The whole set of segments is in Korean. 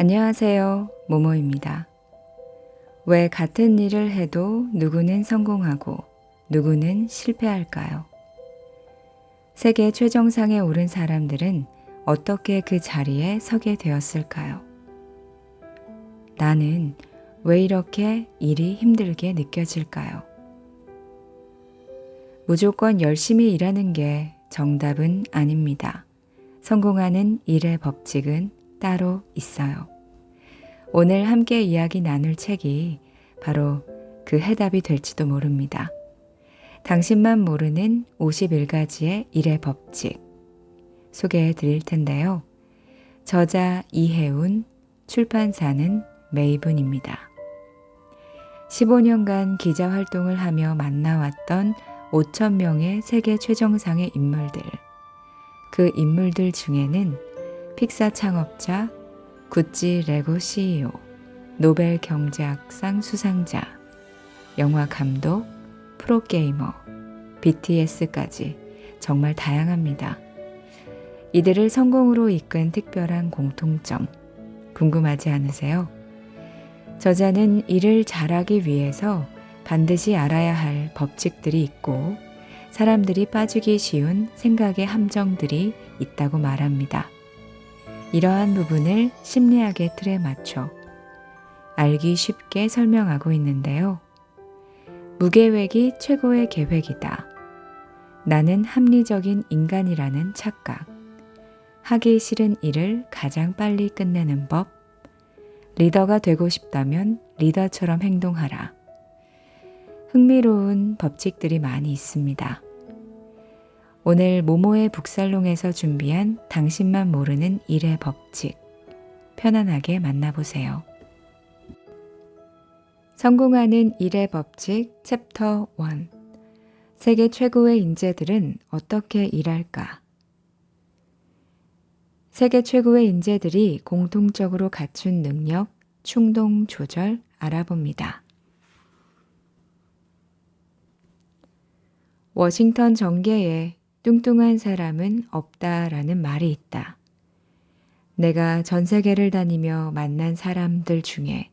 안녕하세요. 모모입니다. 왜 같은 일을 해도 누구는 성공하고 누구는 실패할까요? 세계 최정상에 오른 사람들은 어떻게 그 자리에 서게 되었을까요? 나는 왜 이렇게 일이 힘들게 느껴질까요? 무조건 열심히 일하는 게 정답은 아닙니다. 성공하는 일의 법칙은 따로 있어요. 오늘 함께 이야기 나눌 책이 바로 그 해답이 될지도 모릅니다. 당신만 모르는 51가지의 일의 법칙 소개해 드릴 텐데요. 저자 이혜운, 출판사는 메이븐입니다. 15년간 기자 활동을 하며 만나왔던 5천 명의 세계 최정상의 인물들. 그 인물들 중에는 픽사 창업자, 구찌 레고 CEO, 노벨 경제학상 수상자, 영화 감독, 프로게이머, BTS까지 정말 다양합니다. 이들을 성공으로 이끈 특별한 공통점 궁금하지 않으세요? 저자는 일을 잘하기 위해서 반드시 알아야 할 법칙들이 있고 사람들이 빠지기 쉬운 생각의 함정들이 있다고 말합니다. 이러한 부분을 심리학의 틀에 맞춰 알기 쉽게 설명하고 있는데요. 무계획이 최고의 계획이다. 나는 합리적인 인간이라는 착각. 하기 싫은 일을 가장 빨리 끝내는 법. 리더가 되고 싶다면 리더처럼 행동하라. 흥미로운 법칙들이 많이 있습니다. 오늘 모모의 북살롱에서 준비한 당신만 모르는 일의 법칙. 편안하게 만나보세요. 성공하는 일의 법칙 챕터 1 세계 최고의 인재들은 어떻게 일할까? 세계 최고의 인재들이 공통적으로 갖춘 능력, 충동 조절 알아봅니다. 워싱턴 정계에 뚱뚱한 사람은 없다라는 말이 있다. 내가 전 세계를 다니며 만난 사람들 중에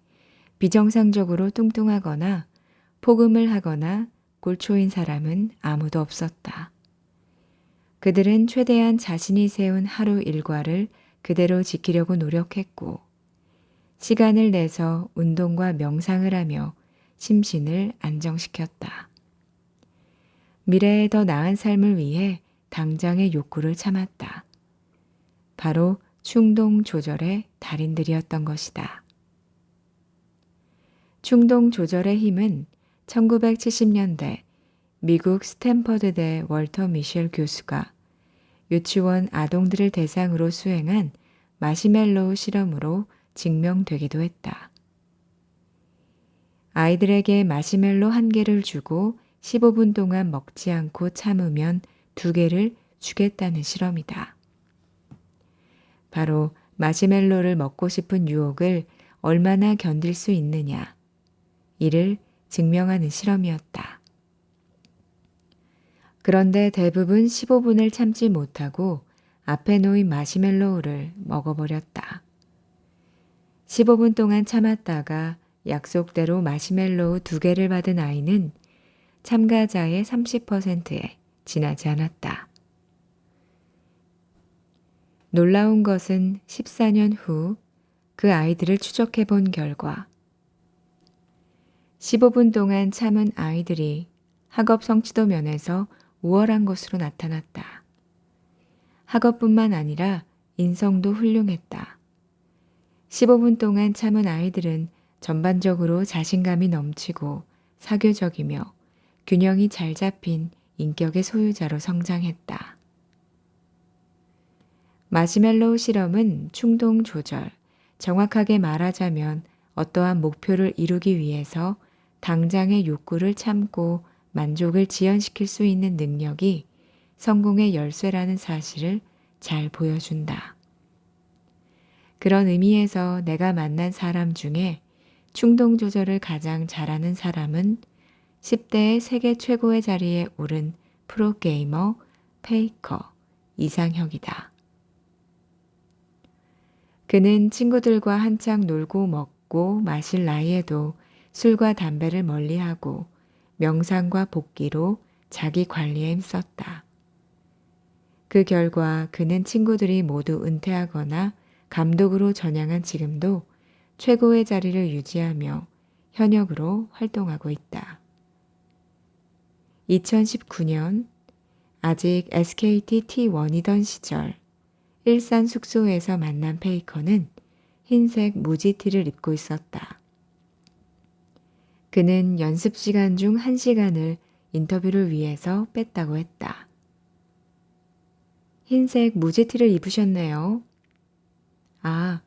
비정상적으로 뚱뚱하거나 폭음을 하거나 골초인 사람은 아무도 없었다. 그들은 최대한 자신이 세운 하루 일과를 그대로 지키려고 노력했고, 시간을 내서 운동과 명상을 하며 심신을 안정시켰다. 미래에 더 나은 삶을 위해 당장의 욕구를 참았다. 바로 충동 조절의 달인들이었던 것이다. 충동 조절의 힘은 1970년대 미국 스탠퍼드대 월터 미셸 교수가 유치원 아동들을 대상으로 수행한 마시멜로우 실험으로 증명되기도 했다. 아이들에게 마시멜로 한 개를 주고 15분 동안 먹지 않고 참으면 두 개를 주겠다는 실험이다. 바로 마시멜로를 먹고 싶은 유혹을 얼마나 견딜 수 있느냐. 이를 증명하는 실험이었다. 그런데 대부분 15분을 참지 못하고 앞에 놓인 마시멜로우를 먹어버렸다. 15분 동안 참았다가 약속대로 마시멜로우 두 개를 받은 아이는 참가자의 30%에 지나지 않았다. 놀라운 것은 14년 후 그 아이들을 추적해 본 결과 15분 동안 참은 아이들이 학업 성취도 면에서 우월한 것으로 나타났다. 학업뿐만 아니라 인성도 훌륭했다. 15분 동안 참은 아이들은 전반적으로 자신감이 넘치고 사교적이며 균형이 잘 잡힌 인격의 소유자로 성장했다. 마시멜로우 실험은 충동 조절, 정확하게 말하자면 어떠한 목표를 이루기 위해서 당장의 욕구를 참고 만족을 지연시킬 수 있는 능력이 성공의 열쇠라는 사실을 잘 보여준다. 그런 의미에서 내가 만난 사람 중에 충동 조절을 가장 잘하는 사람은 10대의 세계 최고의 자리에 오른 프로게이머 페이커 이상혁이다. 그는 친구들과 한창 놀고 먹고 마실 나이에도 술과 담배를 멀리하고 명상과 복기로 자기 관리에 힘썼다. 그 결과 그는 친구들이 모두 은퇴하거나 감독으로 전향한 지금도 최고의 자리를 유지하며 현역으로 활동하고 있다. 2019년 아직 SKT T1이던 시절 일산 숙소에서 만난 페이커는 흰색 무지티를 입고 있었다. 그는 연습 시간 중한 시간을 인터뷰를 위해서 뺐다고 했다. 흰색 무지티를 입으셨네요. 아,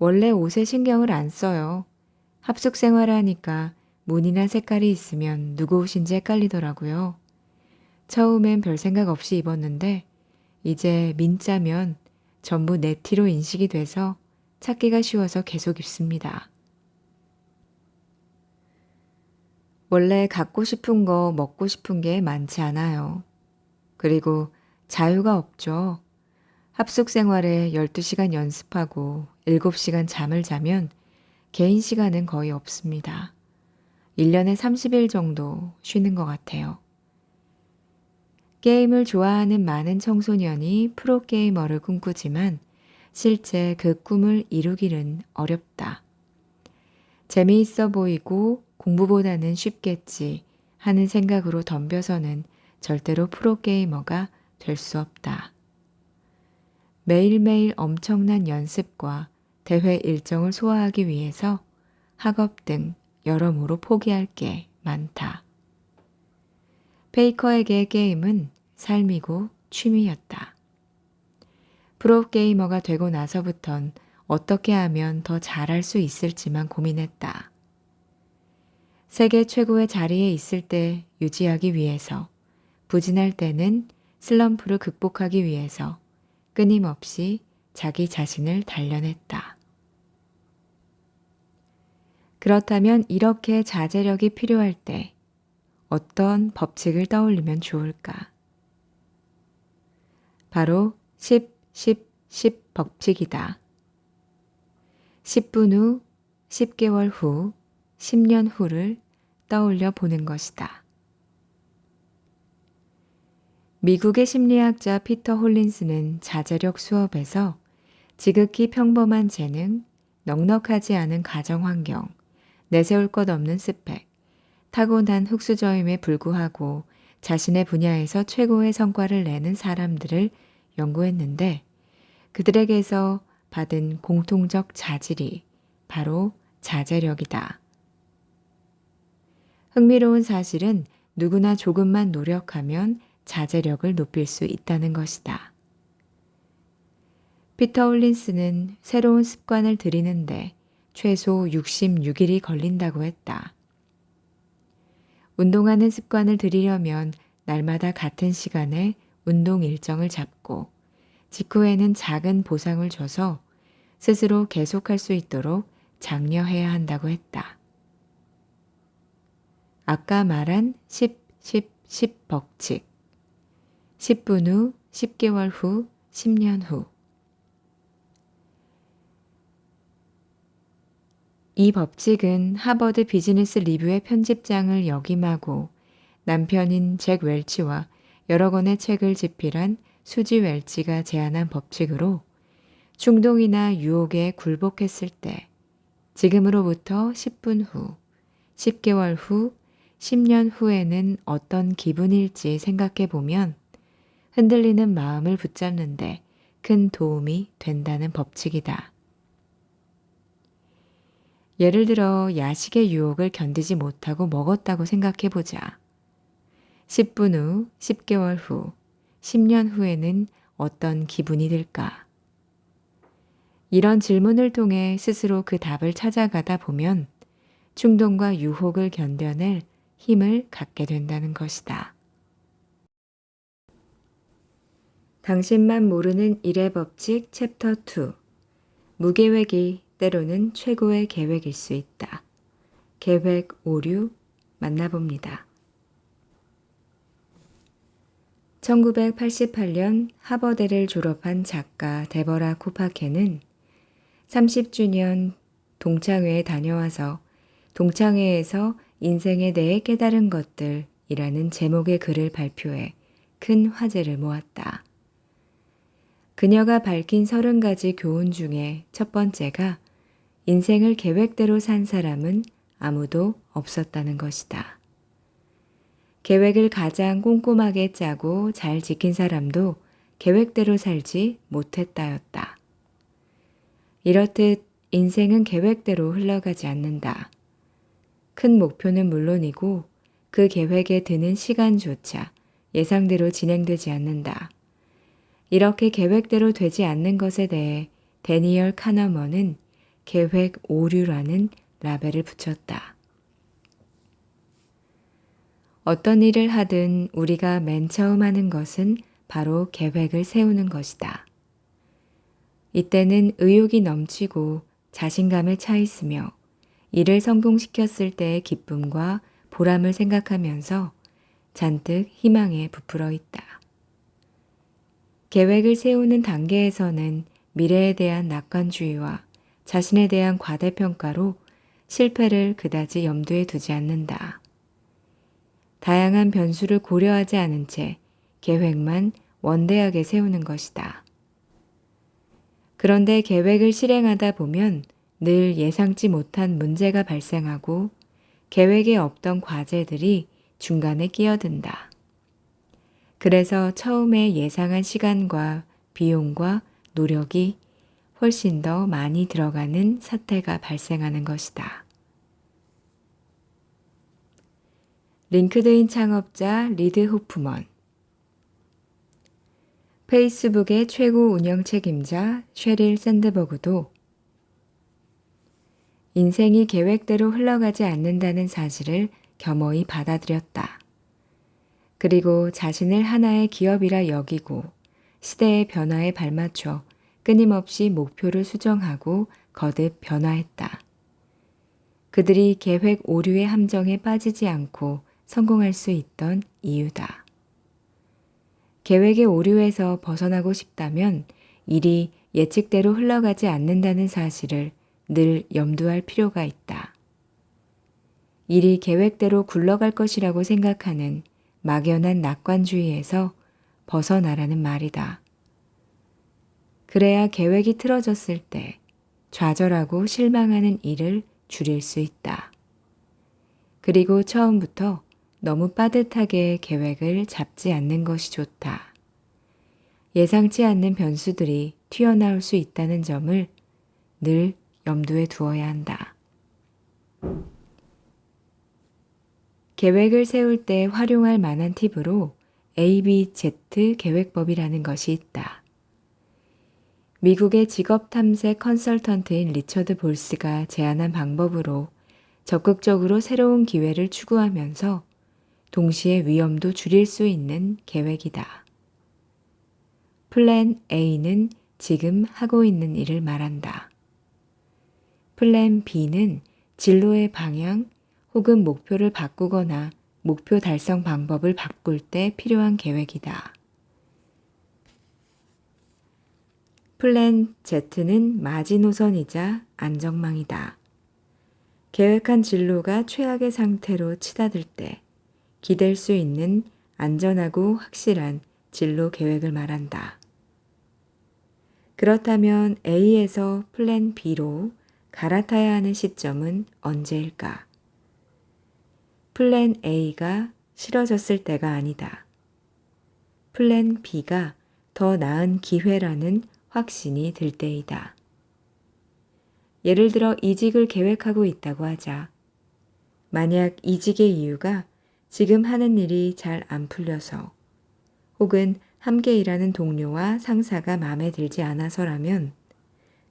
원래 옷에 신경을 안 써요. 합숙 생활을 하니까 무늬나 색깔이 있으면 누구 옷인지 헷갈리더라고요. 처음엔 별 생각 없이 입었는데 이제 민자면 전부 네티로 인식이 돼서 찾기가 쉬워서 계속 입습니다. 원래 갖고 싶은 거 먹고 싶은 게 많지 않아요. 그리고 자유가 없죠. 합숙 생활에 12시간 연습하고 7시간 잠을 자면 개인 시간은 거의 없습니다. 1년에 30일 정도 쉬는 것 같아요. 게임을 좋아하는 많은 청소년이 프로게이머를 꿈꾸지만 실제 그 꿈을 이루기는 어렵다. 재미있어 보이고 공부보다는 쉽겠지 하는 생각으로 덤벼서는 절대로 프로게이머가 될 수 없다. 매일매일 엄청난 연습과 대회 일정을 소화하기 위해서 학업 등 여러모로 포기할 게 많다. 페이커에게 게임은 삶이고 취미였다. 프로게이머가 되고 나서부턴 어떻게 하면 더 잘할 수 있을지만 고민했다. 세계 최고의 자리에 있을 때 유지하기 위해서, 부진할 때는 슬럼프를 극복하기 위해서 끊임없이 자기 자신을 단련했다. 그렇다면 이렇게 자제력이 필요할 때 어떤 법칙을 떠올리면 좋을까? 바로 10, 10, 10 법칙이다. 10분 후, 10개월 후, 10년 후를 떠올려 보는 것이다. 미국의 심리학자 피터 홀린스는 자제력 수업에서 지극히 평범한 재능, 넉넉하지 않은 가정 환경, 내세울 것 없는 스펙, 타고난 흑수저임에 불구하고 자신의 분야에서 최고의 성과를 내는 사람들을 연구했는데 그들에게서 받은 공통적 자질이 바로 자제력이다. 흥미로운 사실은 누구나 조금만 노력하면 자제력을 높일 수 있다는 것이다. 피터 홀린스는 새로운 습관을 들이는데 최소 66일이 걸린다고 했다. 운동하는 습관을 들이려면 날마다 같은 시간에 운동 일정을 잡고 직후에는 작은 보상을 줘서 스스로 계속할 수 있도록 장려해야 한다고 했다. 아까 말한 10, 10, 10 법칙. 10분 후, 10개월 후, 10년 후. 이 법칙은 하버드 비즈니스 리뷰의 편집장을 역임하고 남편인 잭 웰치와 여러 권의 책을 집필한 수지 웰치가 제안한 법칙으로 충동이나 유혹에 굴복했을 때 지금으로부터 10분 후, 10개월 후, 10년 후에는 어떤 기분일지 생각해 보면 흔들리는 마음을 붙잡는데 큰 도움이 된다는 법칙이다. 예를 들어 야식의 유혹을 견디지 못하고 먹었다고 생각해 보자. 10분 후, 10개월 후, 10년 후에는 어떤 기분이 들까? 이런 질문을 통해 스스로 그 답을 찾아가다 보면 충동과 유혹을 견뎌낼 힘을 갖게 된다는 것이다. 당신만 모르는 일의 법칙 챕터 2 무계획이 때로는 최고의 계획일 수 있다. 계획 오류 만나봅니다. 1988년 하버대를 졸업한 작가 데버라 코파케는 30주년 동창회에 다녀와서 동창회에서 인생에 대해 깨달은 것들이라는 제목의 글을 발표해 큰 화제를 모았다. 그녀가 밝힌 서른 가지 교훈 중에 첫 번째가 인생을 계획대로 산 사람은 아무도 없었다는 것이다. 계획을 가장 꼼꼼하게 짜고 잘 지킨 사람도 계획대로 살지 못했다였다. 이렇듯 인생은 계획대로 흘러가지 않는다. 큰 목표는 물론이고 그 계획에 드는 시간조차 예상대로 진행되지 않는다. 이렇게 계획대로 되지 않는 것에 대해 데니얼 카너먼은 계획 오류라는 라벨을 붙였다. 어떤 일을 하든 우리가 맨 처음 하는 것은 바로 계획을 세우는 것이다. 이때는 의욕이 넘치고 자신감에 차 있으며 일을 성공시켰을 때의 기쁨과 보람을 생각하면서 잔뜩 희망에 부풀어 있다. 계획을 세우는 단계에서는 미래에 대한 낙관주의와 자신에 대한 과대평가로 실패를 그다지 염두에 두지 않는다. 다양한 변수를 고려하지 않은 채 계획만 원대하게 세우는 것이다. 그런데 계획을 실행하다 보면 늘 예상치 못한 문제가 발생하고 계획에 없던 과제들이 중간에 끼어든다. 그래서 처음에 예상한 시간과 비용과 노력이 훨씬 더 많이 들어가는 사태가 발생하는 것이다. 링크드인 창업자 리드 호프먼 페이스북의 최고 운영 책임자 쉐릴 샌드버그도 인생이 계획대로 흘러가지 않는다는 사실을 겸허히 받아들였다. 그리고 자신을 하나의 기업이라 여기고 시대의 변화에 발맞춰 끊임없이 목표를 수정하고 거듭 변화했다. 그들이 계획 오류의 함정에 빠지지 않고 성공할 수 있던 이유다. 계획의 오류에서 벗어나고 싶다면 일이 예측대로 흘러가지 않는다는 사실을 늘 염두할 필요가 있다. 일이 계획대로 굴러갈 것이라고 생각하는 막연한 낙관주의에서 벗어나라는 말이다. 그래야 계획이 틀어졌을 때 좌절하고 실망하는 일을 줄일 수 있다. 그리고 처음부터 너무 빠듯하게 계획을 잡지 않는 것이 좋다. 예상치 않는 변수들이 튀어나올 수 있다는 점을 늘 염두에 두어야 한다. 계획을 세울 때 활용할 만한 팁으로 ABZ 계획법이라는 것이 있다. 미국의 직업 탐색 컨설턴트인 리처드 볼스가 제안한 방법으로 적극적으로 새로운 기회를 추구하면서 동시에 위험도 줄일 수 있는 계획이다. 플랜 A는 지금 하고 있는 일을 말한다. 플랜 B는 진로의 방향 혹은 목표를 바꾸거나 목표 달성 방법을 바꿀 때 필요한 계획이다. 플랜 Z는 마지노선이자 안정망이다. 계획한 진로가 최악의 상태로 치닫을 때 기댈 수 있는 안전하고 확실한 진로 계획을 말한다. 그렇다면 A에서 플랜 B로 갈아타야 하는 시점은 언제일까? 플랜 A가 싫어졌을 때가 아니다. 플랜 B가 더 나은 기회라는 확신이 들 때이다. 예를 들어 이직을 계획하고 있다고 하자. 만약 이직의 이유가 지금 하는 일이 잘 안 풀려서 혹은 함께 일하는 동료와 상사가 마음에 들지 않아서라면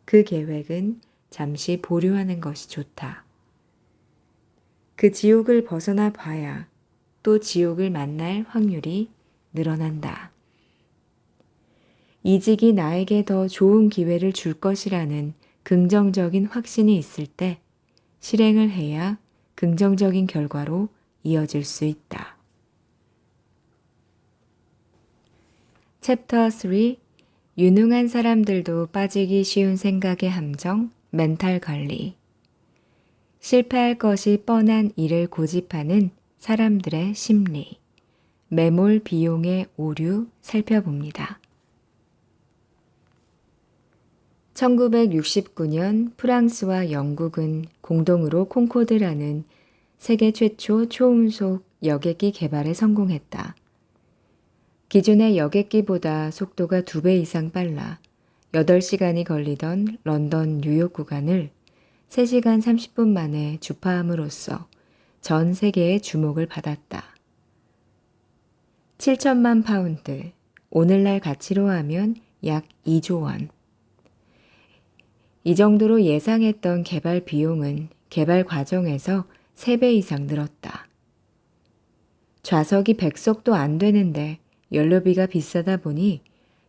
그 계획은 잠시 보류하는 것이 좋다. 그 지옥을 벗어나 봐야 또 지옥을 만날 확률이 늘어난다. 이직이 나에게 더 좋은 기회를 줄 것이라는 긍정적인 확신이 있을 때 실행을 해야 긍정적인 결과로 이어질 수 있다. 챕터 3 유능한 사람들도 빠지기 쉬운 생각의 함정, 멘탈 관리. 실패할 것이 뻔한 일을 고집하는 사람들의 심리. 매몰 비용의 오류 살펴봅니다. 1969년 프랑스와 영국은 공동으로 콩코드라는 세계 최초 초음속 여객기 개발에 성공했다. 기존의 여객기보다 속도가 두배 이상 빨라 8시간이 걸리던 런던 뉴욕 구간을 3시간 30분 만에 주파함으로써 전 세계의 주목을 받았다. 7천만 파운드, 오늘날 가치로 하면 약 2조 원. 이 정도로 예상했던 개발 비용은 개발 과정에서 3배 이상 늘었다. 좌석이 100석도 안 되는데 연료비가 비싸다 보니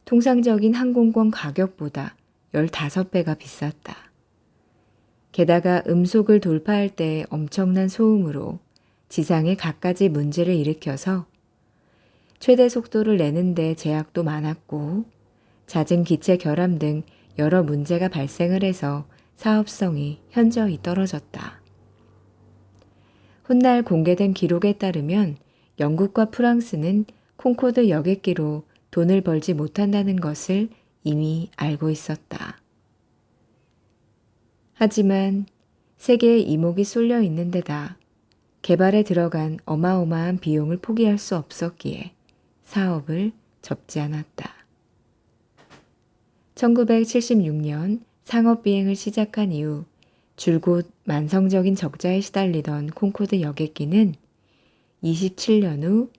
통상적인 항공권 가격보다 15배가 비쌌다. 게다가 음속을 돌파할 때 엄청난 소음으로 지상에 갖가지 문제를 일으켜서 최대 속도를 내는데 제약도 많았고 잦은 기체 결함 등 여러 문제가 발생을 해서 사업성이 현저히 떨어졌다. 훗날 공개된 기록에 따르면 영국과 프랑스는 콩코드 여객기로 돈을 벌지 못한다는 것을 이미 알고 있었다. 하지만 세계의 이목이 쏠려 있는 데다 개발에 들어간 어마어마한 비용을 포기할 수 없었기에 사업을 접지 않았다. 1976년 상업 비행을 시작한 이후 줄곧 만성적인 적자에 시달리던 콩코드 여객기는 27년 후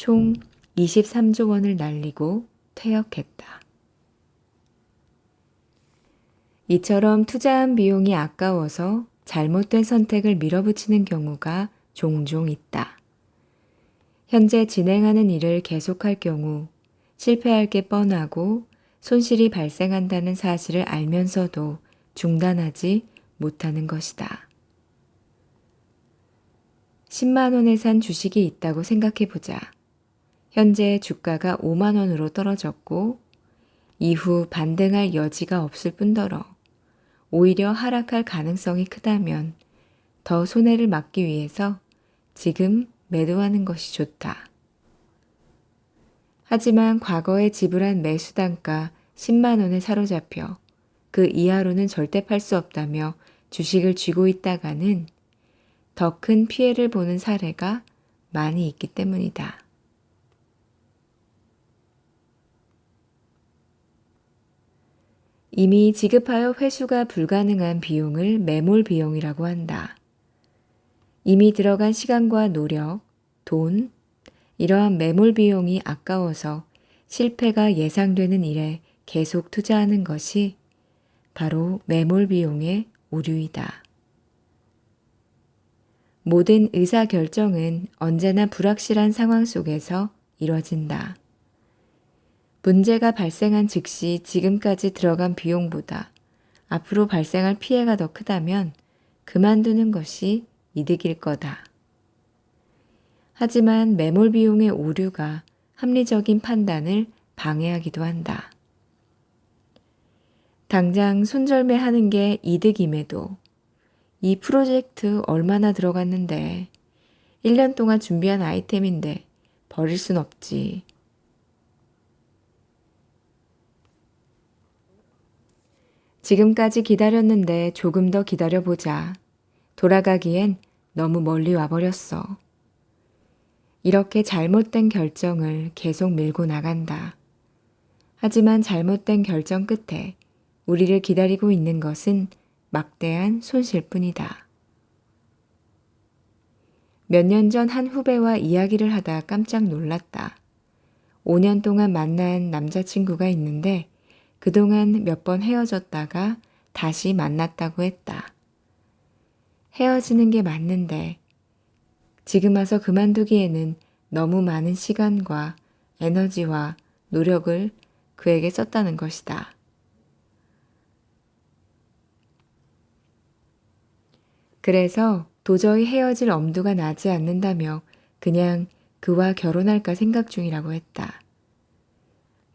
총 23조 원을 날리고 퇴역했다. 이처럼 투자한 비용이 아까워서 잘못된 선택을 밀어붙이는 경우가 종종 있다. 현재 진행하는 일을 계속할 경우 실패할 게 뻔하고 손실이 발생한다는 사실을 알면서도 중단하지 못하는 것이다. 10만 원에 산 주식이 있다고 생각해 보자. 현재 주가가 5만 원으로 떨어졌고 이후 반등할 여지가 없을 뿐더러 오히려 하락할 가능성이 크다면 더 손해를 막기 위해서 지금 매도하는 것이 좋다. 하지만 과거에 지불한 매수 단가 10만 원에 사로잡혀 그 이하로는 절대 팔 수 없다며 주식을 쥐고 있다가는 더 큰 피해를 보는 사례가 많이 있기 때문이다. 이미 지급하여 회수가 불가능한 비용을 매몰 비용이라고 한다. 이미 들어간 시간과 노력, 돈, 이러한 매몰 비용이 아까워서 실패가 예상되는 일에 계속 투자하는 것이 바로 매몰 비용의 오류이다. 모든 의사 결정은 언제나 불확실한 상황 속에서 이뤄진다. 문제가 발생한 즉시 지금까지 들어간 비용보다 앞으로 발생할 피해가 더 크다면 그만두는 것이 이득일 거다. 하지만 매몰 비용의 오류가 합리적인 판단을 방해하기도 한다. 당장 손절매 하는 게 이득임에도 이 프로젝트 얼마나 들어갔는데 1년 동안 준비한 아이템인데 버릴 순 없지. 지금까지 기다렸는데 조금 더 기다려보자. 돌아가기엔 너무 멀리 와버렸어. 이렇게 잘못된 결정을 계속 밀고 나간다. 하지만 잘못된 결정 끝에 우리를 기다리고 있는 것은 막대한 손실 뿐이다. 몇 년 전 한 후배와 이야기를 하다 깜짝 놀랐다. 5년 동안 만난 남자친구가 있는데 그동안 몇 번 헤어졌다가 다시 만났다고 했다. 헤어지는 게 맞는데 지금 와서 그만두기에는 너무 많은 시간과 에너지와 노력을 그에게 썼다는 것이다. 그래서 도저히 헤어질 엄두가 나지 않는다며 그냥 그와 결혼할까 생각 중이라고 했다.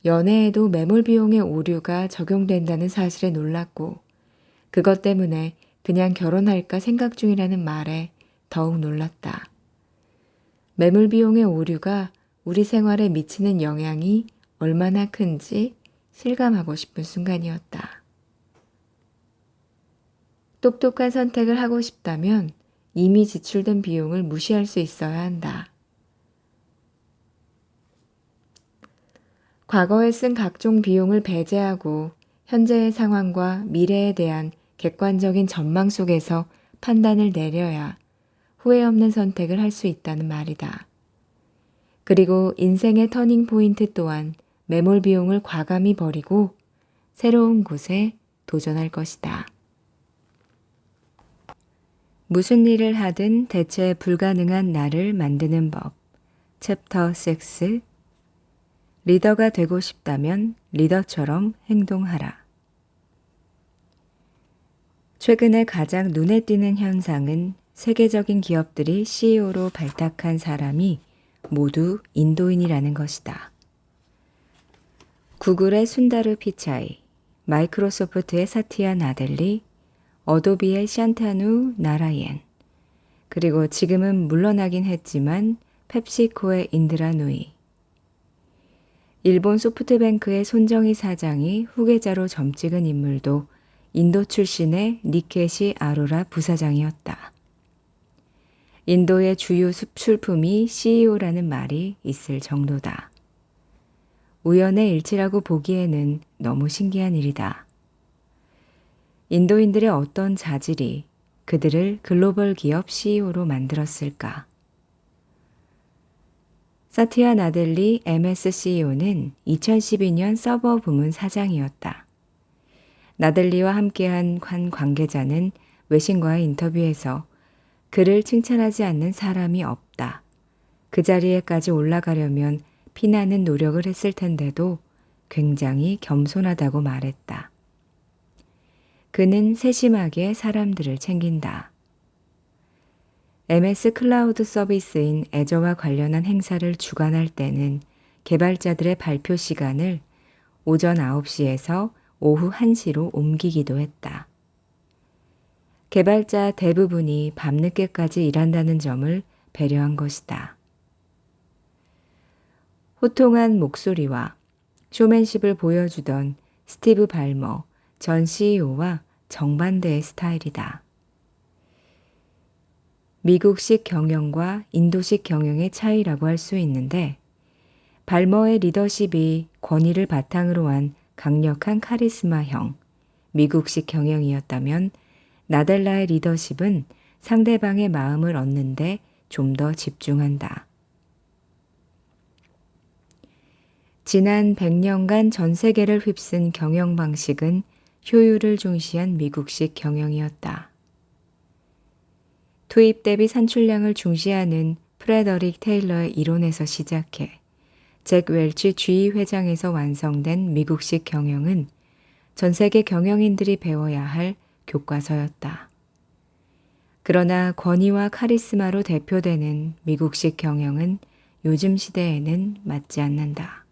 연애에도 매몰 비용의 오류가 적용된다는 사실에 놀랐고 그것 때문에 그냥 결혼할까 생각 중이라는 말에 더욱 놀랐다. 매물 비용의 오류가 우리 생활에 미치는 영향이 얼마나 큰지 실감하고 싶은 순간이었다. 똑똑한 선택을 하고 싶다면 이미 지출된 비용을 무시할 수 있어야 한다. 과거에 쓴 각종 비용을 배제하고 현재의 상황과 미래에 대한 객관적인 전망 속에서 판단을 내려야 후회 없는 선택을 할 수 있다는 말이다. 그리고 인생의 터닝 포인트 또한 매몰 비용을 과감히 버리고 새로운 곳에 도전할 것이다. 무슨 일을 하든 대체 불가능한 나를 만드는 법. 챕터 6 리더가 되고 싶다면 리더처럼 행동하라. 최근에 가장 눈에 띄는 현상은 세계적인 기업들이 CEO로 발탁한 사람이 모두 인도인이라는 것이다. 구글의 순다르 피차이, 마이크로소프트의 사티아 나델리, 어도비의 샨타누 나라옌, 그리고 지금은 물러나긴 했지만 펩시코의 인드라 누이, 일본 소프트뱅크의 손정희 사장이 후계자로 점찍은 인물도 인도 출신의 니케시 아로라 부사장이었다. 인도의 주요 수출품이 CEO라는 말이 있을 정도다. 우연의 일치라고 보기에는 너무 신기한 일이다. 인도인들의 어떤 자질이 그들을 글로벌 기업 CEO로 만들었을까? 사티아 나델리 MS CEO는 2012년 서버 부문 사장이었다. 나델리와 함께한 관 관계자는 외신과의 인터뷰에서 그를 칭찬하지 않는 사람이 없다. 그 자리에까지 올라가려면 피나는 노력을 했을 텐데도 굉장히 겸손하다고 말했다. 그는 세심하게 사람들을 챙긴다. MS 클라우드 서비스인 애저와 관련한 행사를 주관할 때는 개발자들의 발표 시간을 오전 9시에서 오후 1시로 옮기기도 했다. 개발자 대부분이 밤늦게까지 일한다는 점을 배려한 것이다. 호통한 목소리와 쇼맨십을 보여주던 스티브 발머 전 CEO와 정반대의 스타일이다. 미국식 경영과 인도식 경영의 차이라고 할 수 있는데 발머의 리더십이 권위를 바탕으로 한 강력한 카리스마형 미국식 경영이었다면 나델라의 리더십은 상대방의 마음을 얻는데 좀 더 집중한다. 지난 100년간 전 세계를 휩쓴 경영 방식은 효율을 중시한 미국식 경영이었다. 투입 대비 산출량을 중시하는 프레더릭 테일러의 이론에서 시작해 잭 웰치 주의 회장에서 완성된 미국식 경영은 전 세계 경영인들이 배워야 할 교과서였다. 그러나 권위와 카리스마로 대표되는 미국식 경영은 요즘 시대에는 맞지 않는다.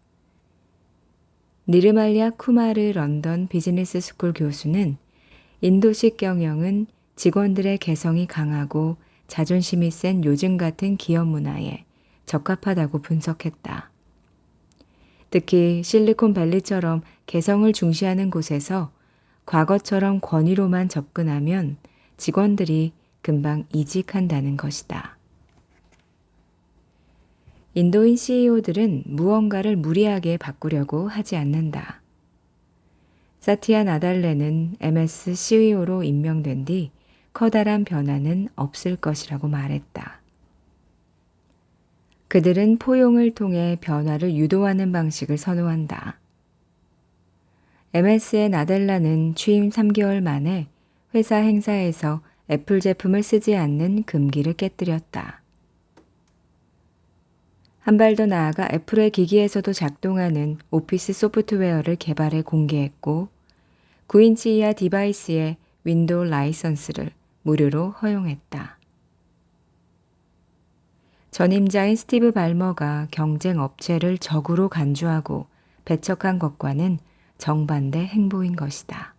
니르말리아 쿠마르 런던 비즈니스 스쿨 교수는 인도식 경영은 직원들의 개성이 강하고 자존심이 센 요즘 같은 기업 문화에 적합하다고 분석했다. 특히 실리콘밸리처럼 개성을 중시하는 곳에서 과거처럼 권위로만 접근하면 직원들이 금방 이직한다는 것이다. 인도인 CEO들은 무언가를 무리하게 바꾸려고 하지 않는다. 사티아 나달레는 MS CEO로 임명된 뒤 커다란 변화는 없을 것이라고 말했다. 그들은 포용을 통해 변화를 유도하는 방식을 선호한다. MS의 나델라는 취임 3개월 만에 회사 행사에서 애플 제품을 쓰지 않는 금기를 깨뜨렸다. 한 발 더 나아가 애플의 기기에서도 작동하는 오피스 소프트웨어를 개발해 공개했고 9인치 이하 디바이스의 윈도우 라이선스를 무료로 허용했다. 전임자인 스티브 발머가 경쟁 업체를 적으로 간주하고 배척한 것과는 정반대 행보인 것이다.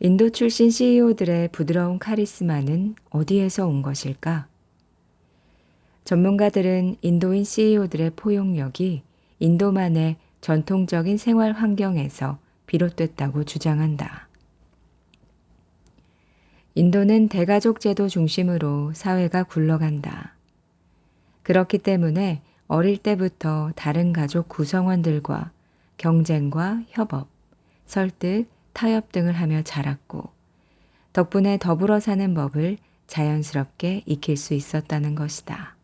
인도 출신 CEO들의 부드러운 카리스마는 어디에서 온 것일까? 전문가들은 인도인 CEO들의 포용력이 인도만의 전통적인 생활 환경에서 비롯됐다고 주장한다. 인도는 대가족 제도 중심으로 사회가 굴러간다. 그렇기 때문에 어릴 때부터 다른 가족 구성원들과 경쟁과 협업, 설득, 타협 등을 하며 자랐고 덕분에 더불어 사는 법을 자연스럽게 익힐 수 있었다는 것이다.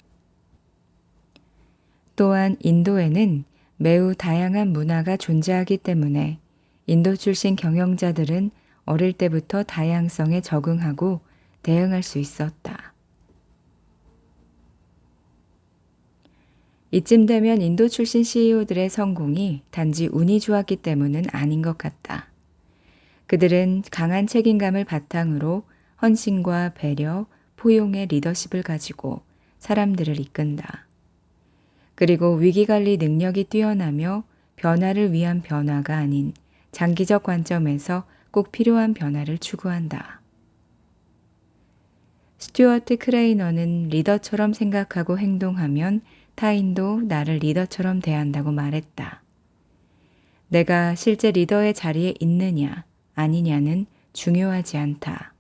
또한 인도에는 매우 다양한 문화가 존재하기 때문에 인도 출신 경영자들은 어릴 때부터 다양성에 적응하고 대응할 수 있었다. 이쯤 되면 인도 출신 CEO들의 성공이 단지 운이 좋았기 때문은 아닌 것 같다. 그들은 강한 책임감을 바탕으로 헌신과 배려, 포용의 리더십을 가지고 사람들을 이끈다. 그리고 위기관리 능력이 뛰어나며 변화를 위한 변화가 아닌 장기적 관점에서 꼭 필요한 변화를 추구한다. 스튜어트 크레이너는 리더처럼 생각하고 행동하면 타인도 나를 리더처럼 대한다고 말했다. 내가 실제 리더의 자리에 있느냐, 아니냐는 중요하지 않다.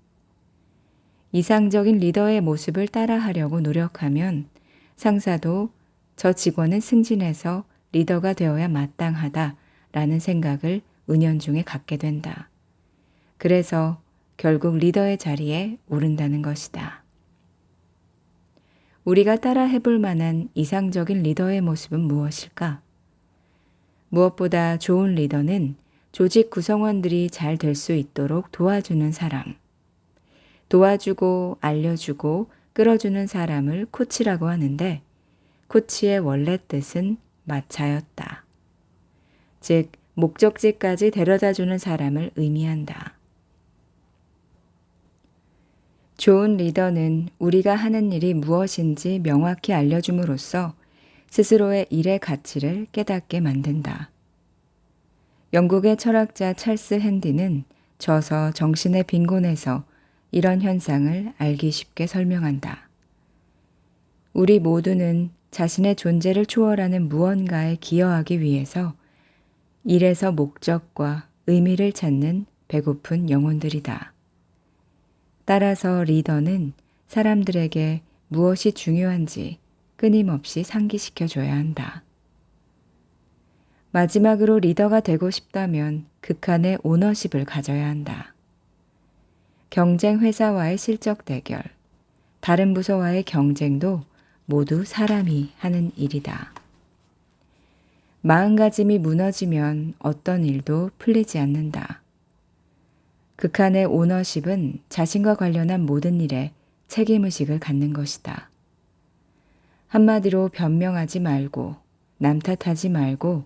이상적인 리더의 모습을 따라하려고 노력하면 상사도 저 직원은 승진해서 리더가 되어야 마땅하다 라는 생각을 은연중에 갖게 된다. 그래서 결국 리더의 자리에 오른다는 것이다. 우리가 따라 해볼 만한 이상적인 리더의 모습은 무엇일까? 무엇보다 좋은 리더는 조직 구성원들이 잘 될 수 있도록 도와주는 사람. 도와주고 알려주고 끌어주는 사람을 코치라고 하는데 코치의 원래 뜻은 마차였다. 즉, 목적지까지 데려다 주는 사람을 의미한다. 좋은 리더는 우리가 하는 일이 무엇인지 명확히 알려줌으로써 스스로의 일의 가치를 깨닫게 만든다. 영국의 철학자 찰스 핸디는 저서 정신의 빈곤에서 이런 현상을 알기 쉽게 설명한다. 우리 모두는 자신의 존재를 초월하는 무언가에 기여하기 위해서 일에서 목적과 의미를 찾는 배고픈 영혼들이다. 따라서 리더는 사람들에게 무엇이 중요한지 끊임없이 상기시켜줘야 한다. 마지막으로 리더가 되고 싶다면 극한의 오너십을 가져야 한다. 경쟁 회사와의 실적 대결, 다른 부서와의 경쟁도 모두 사람이 하는 일이다. 마음가짐이 무너지면 어떤 일도 풀리지 않는다. 극한의 오너십은 자신과 관련한 모든 일에 책임의식을 갖는 것이다. 한마디로 변명하지 말고 남 탓하지 말고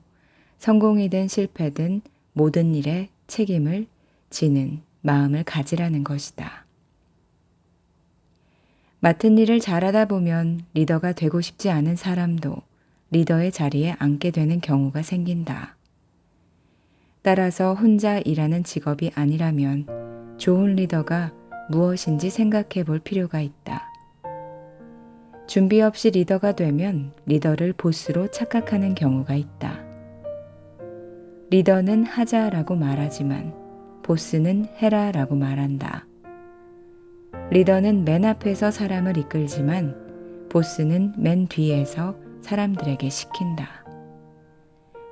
성공이든 실패든 모든 일에 책임을 지는 마음을 가지라는 것이다. 맡은 일을 잘하다 보면 리더가 되고 싶지 않은 사람도 리더의 자리에 앉게 되는 경우가 생긴다. 따라서 혼자 일하는 직업이 아니라면 좋은 리더가 무엇인지 생각해 볼 필요가 있다. 준비 없이 리더가 되면 리더를 보스로 착각하는 경우가 있다. 리더는 하자라고 말하지만 보스는 해라라고 말한다. 리더는 맨 앞에서 사람을 이끌지만 보스는 맨 뒤에서 사람들에게 시킨다.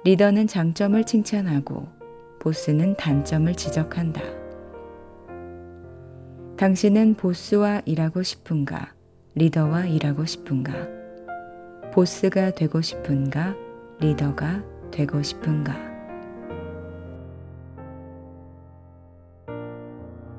리더는 장점을 칭찬하고 보스는 단점을 지적한다. 당신은 보스와 일하고 싶은가? 리더와 일하고 싶은가? 보스가 되고 싶은가? 리더가 되고 싶은가?